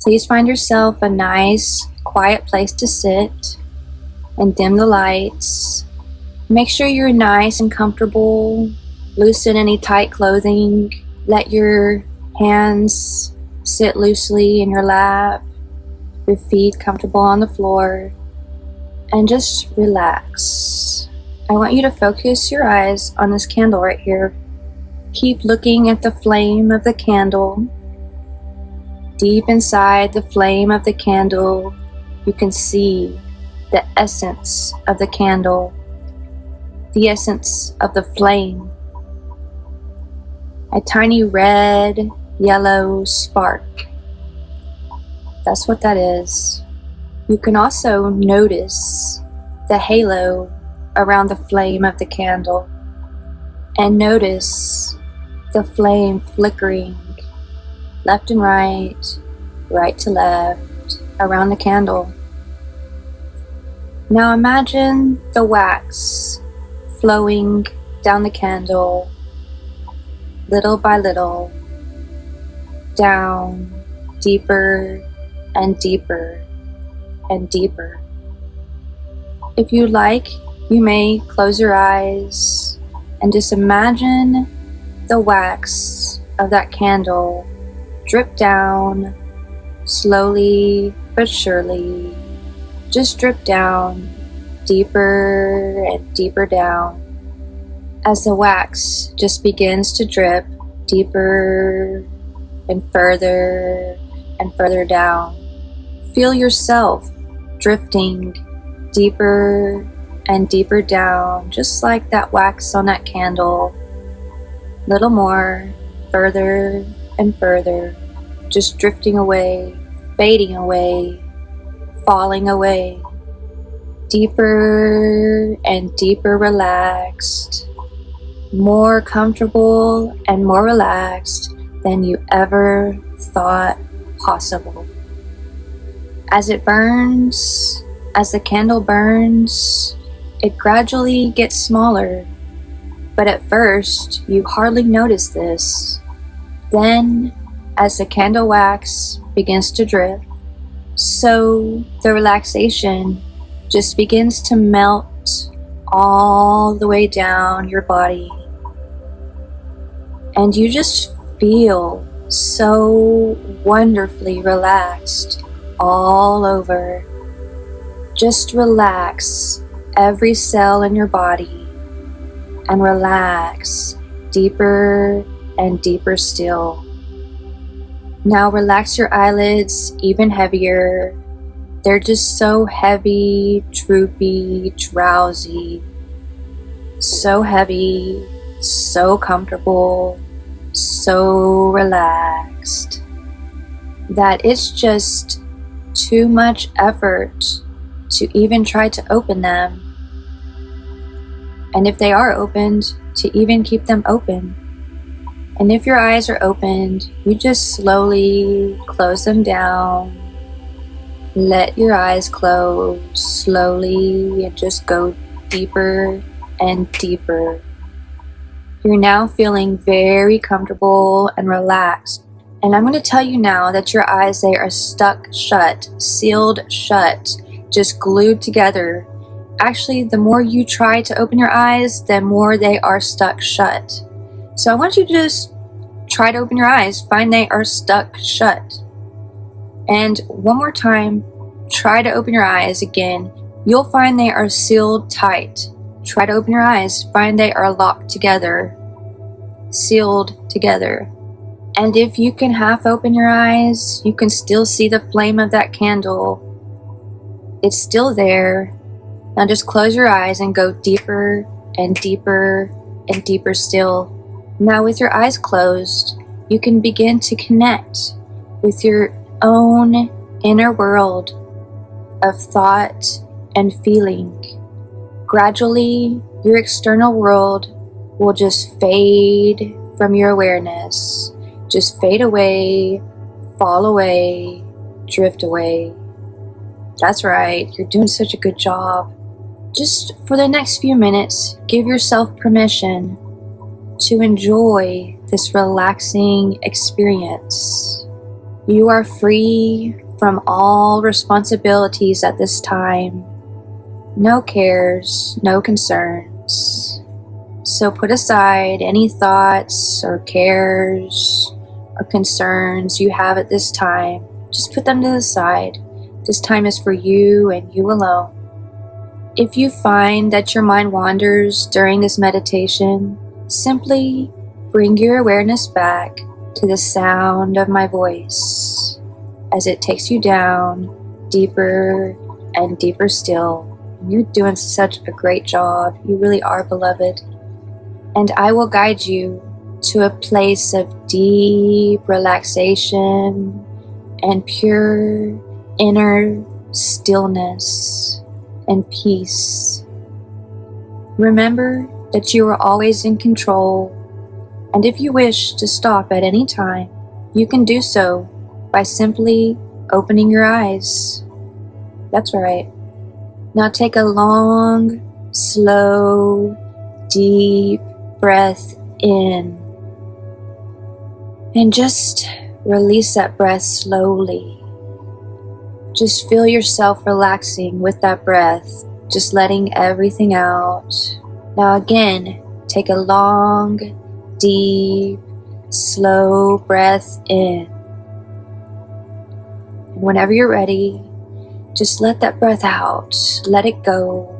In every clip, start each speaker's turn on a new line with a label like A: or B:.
A: Please find yourself a nice, quiet place to sit and dim the lights. Make sure you're nice and comfortable. Loosen any tight clothing. Let your hands sit loosely in your lap, your feet comfortable on the floor, and just relax. I want you to focus your eyes on this candle right here. Keep looking at the flame of the candle. Deep inside the flame of the candle, you can see the essence of the candle, the essence of the flame. A tiny red, yellow spark. That's what that is. You can also notice the halo around the flame of the candle and notice the flame flickering left and right, right to left around the candle. Now imagine the wax flowing down the candle little by little, down deeper and deeper and deeper. If you like, you may close your eyes and just imagine the wax of that candle drip down slowly but surely. Just drip down deeper and deeper down as the wax just begins to drip deeper and further and further down. Feel yourself drifting deeper and deeper down, just like that wax on that candle. Little more, further and further, just drifting away, fading away, falling away. Deeper and deeper relaxed, more comfortable and more relaxed than you ever thought possible. As it burns, as the candle burns, it gradually gets smaller, but at first you hardly notice this. Then, as the candle wax begins to drip, so the relaxation just begins to melt all the way down your body. And you just feel so wonderfully relaxed all over. Just relax every cell in your body and relax deeper and deeper still. Now relax your eyelids even heavier. They're just so heavy, droopy, drowsy, so heavy, so comfortable, so relaxed that it's just too much effort to even try to open them and if they are opened, to even keep them open. And if your eyes are opened, you just slowly close them down. Let your eyes close slowly and just go deeper and deeper. You're now feeling very comfortable and relaxed. And I'm going to tell you now that your eyes, they are stuck shut, sealed shut, just glued together actually, the more you try to open your eyes, the more they are stuck shut. So I want you to just try to open your eyes, find they are stuck shut. And one more time, try to open your eyes again. You'll find they are sealed tight. Try to open your eyes, find they are locked together, sealed together. And if you can half open your eyes, you can still see the flame of that candle. It's still there, now just close your eyes and go deeper and deeper and deeper still. Now with your eyes closed, you can begin to connect with your own inner world of thought and feeling. Gradually, your external world will just fade from your awareness, just fade away, fall away, drift away. That's right, you're doing such a good job. Just for the next few minutes, give yourself permission to enjoy this relaxing experience. You are free from all responsibilities at this time. No cares, no concerns. So put aside any thoughts or cares or concerns you have at this time. Just put them to the side. This time is for you and you alone. If you find that your mind wanders during this meditation, simply bring your awareness back to the sound of my voice as it takes you down deeper and deeper still. You're doing such a great job. You really are beloved. And I will guide you to a place of deep relaxation and pure inner stillness and peace. Remember that you are always in control, and if you wish to stop at any time, you can do so by simply opening your eyes. That's right. Now take a long, slow, deep breath in. And just release that breath slowly. Just feel yourself relaxing with that breath, just letting everything out. Now, again, take a long, deep, slow breath in. And whenever you're ready, just let that breath out, let it go.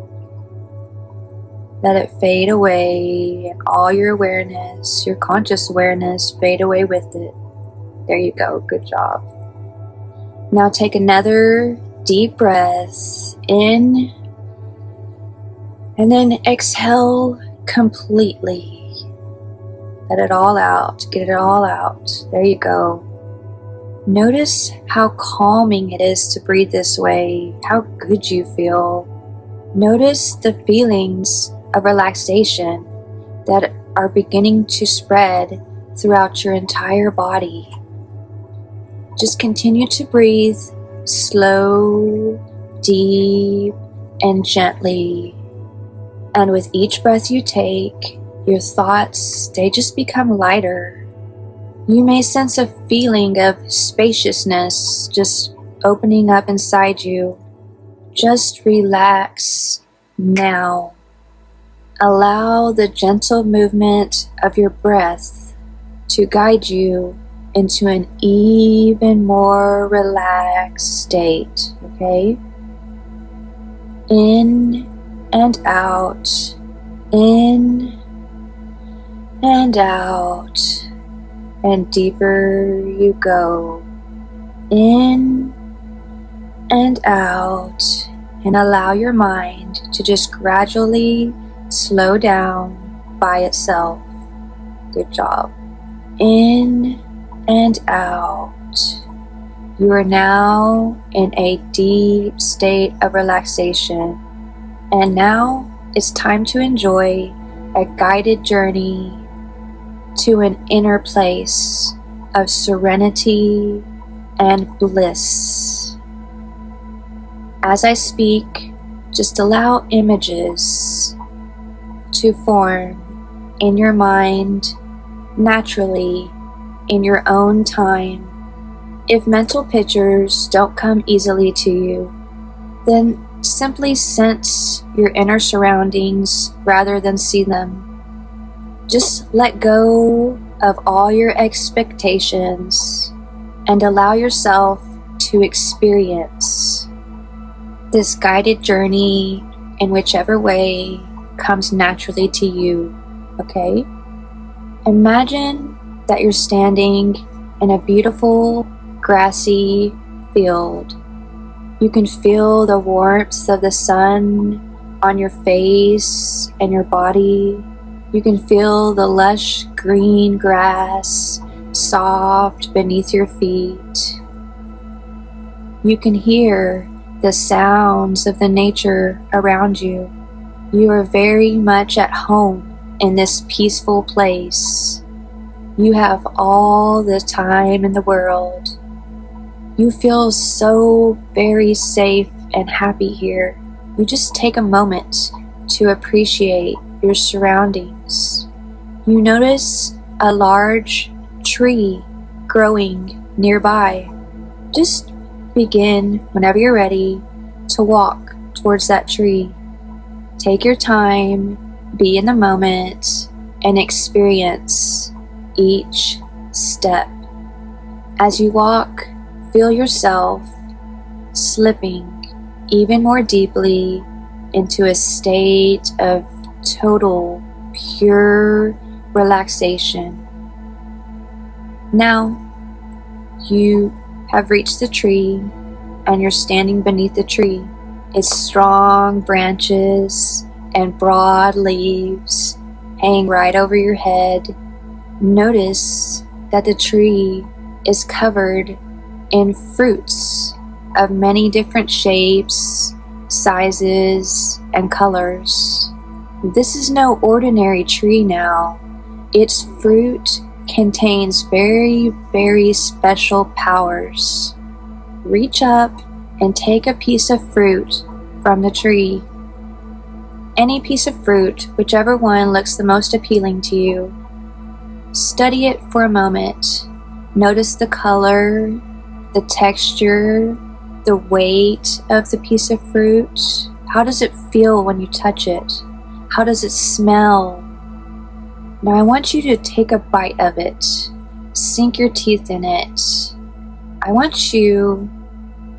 A: Let it fade away, all your awareness, your conscious awareness, fade away with it. There you go. Good job. Now take another deep breath in and then exhale completely. Let it all out. Get it all out. There you go. Notice how calming it is to breathe this way, how good you feel. Notice the feelings of relaxation that are beginning to spread throughout your entire body. Just continue to breathe slow, deep, and gently. And with each breath you take, your thoughts, they just become lighter. You may sense a feeling of spaciousness just opening up inside you. Just relax now. Allow the gentle movement of your breath to guide you into an even more relaxed state, okay? In and out, in and out, and deeper you go. In and out, and allow your mind to just gradually slow down by itself. Good job. In and out. You are now in a deep state of relaxation. And now it's time to enjoy a guided journey to an inner place of serenity and bliss. As I speak, just allow images to form in your mind naturally in your own time. If mental pictures don't come easily to you, then simply sense your inner surroundings rather than see them. Just let go of all your expectations and allow yourself to experience this guided journey in whichever way comes naturally to you, okay? Imagine that you're standing in a beautiful grassy field. You can feel the warmth of the sun on your face and your body. You can feel the lush green grass soft beneath your feet. You can hear the sounds of the nature around you. You are very much at home in this peaceful place. You have all the time in the world. You feel so very safe and happy here. You just take a moment to appreciate your surroundings. You notice a large tree growing nearby. Just begin whenever you're ready to walk towards that tree. Take your time, be in the moment, and experience each step. As you walk, feel yourself slipping even more deeply into a state of total, pure relaxation. Now, you have reached the tree and you're standing beneath the tree. Its strong branches and broad leaves hang right over your head. Notice that the tree is covered in fruits of many different shapes, sizes, and colors. This is no ordinary tree now. Its fruit contains very, very special powers. Reach up and take a piece of fruit from the tree. Any piece of fruit, whichever one looks the most appealing to you. Study it for a moment. Notice the color, the texture, the weight of the piece of fruit. How does it feel when you touch it? How does it smell? Now I want you to take a bite of it, sink your teeth in it. I want you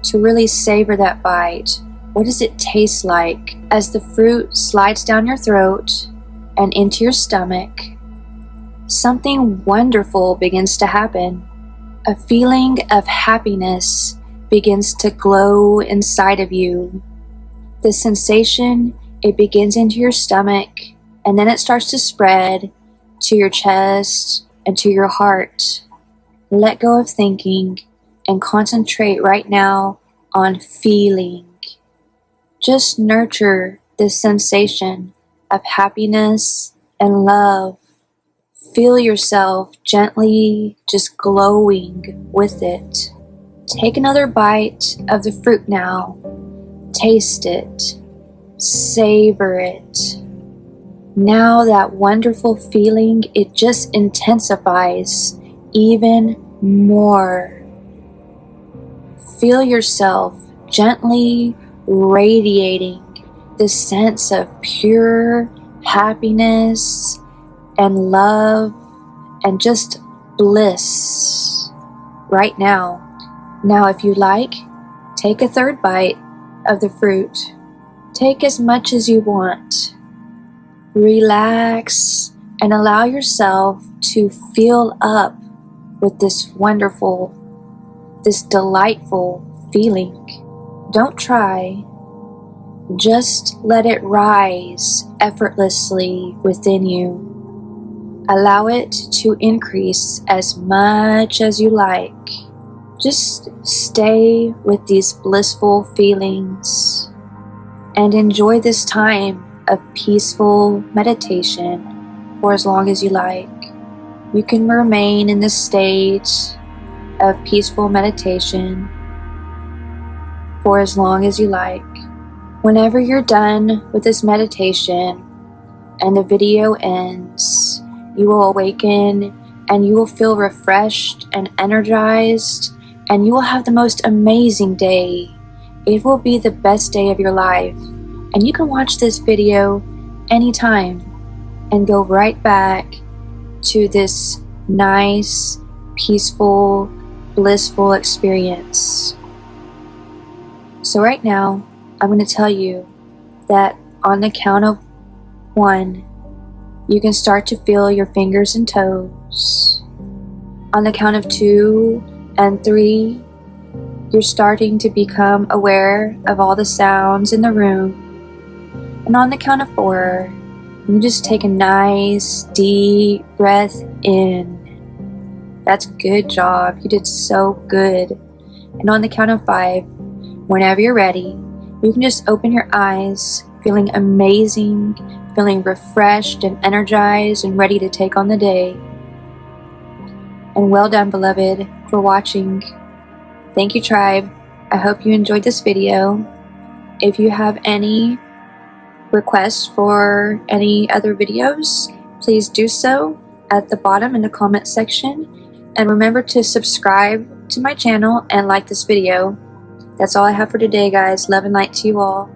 A: to really savor that bite. What does it taste like as the fruit slides down your throat and into your stomach? Something wonderful begins to happen. A feeling of happiness begins to glow inside of you. The sensation, it begins into your stomach and then it starts to spread to your chest and to your heart. Let go of thinking and concentrate right now on feeling. Just nurture this sensation of happiness and love. Feel yourself gently just glowing with it. Take another bite of the fruit now. Taste it. Savor it. Now that wonderful feeling, it just intensifies even more. Feel yourself gently radiating this sense of pure happiness and love and just bliss right now. Now, if you like, take a third bite of the fruit. Take as much as you want relax, and allow yourself to fill up with this wonderful, this delightful feeling. Don't try, just let it rise effortlessly within you. Allow it to increase as much as you like. Just stay with these blissful feelings and enjoy this time of peaceful meditation for as long as you like. You can remain in this state of peaceful meditation for as long as you like. Whenever you're done with this meditation and the video ends, you will awaken and you will feel refreshed and energized and you will have the most amazing day. It will be the best day of your life and you can watch this video anytime and go right back to this nice, peaceful, blissful experience. So, right now, I'm going to tell you that on the count of one, you can start to feel your fingers and toes. On the count of two and three, you're starting to become aware of all the sounds in the room and on the count of four, you just take a nice deep breath in. That's good job. You did so good. And on the count of five, whenever you're ready, you can just open your eyes, feeling amazing, feeling refreshed and energized and ready to take on the day. And well done, beloved, for watching. Thank you, tribe. I hope you enjoyed this video. If you have any requests for any other videos, please do so at the bottom in the comment section. And remember to subscribe to my channel and like this video. That's all I have for today, guys. Love and light to you all.